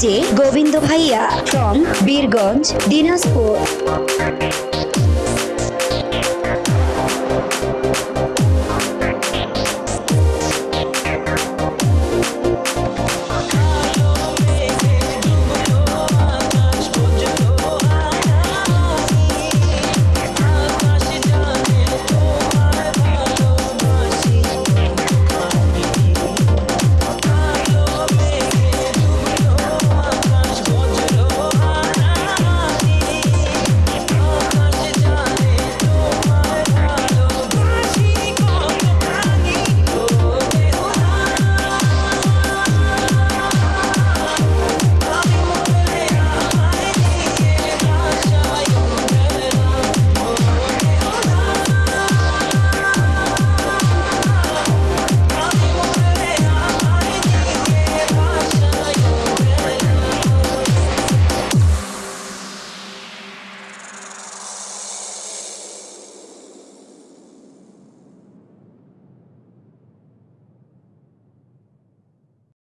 DJ Govinda ভাইয়া from Birganj Dinajpur.